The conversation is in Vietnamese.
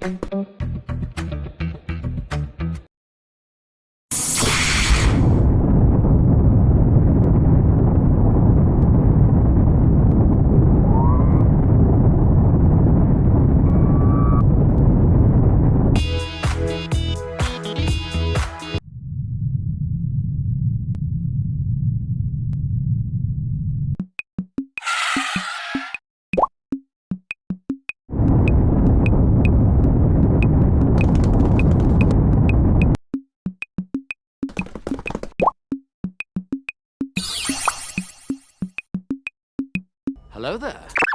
you Hello there.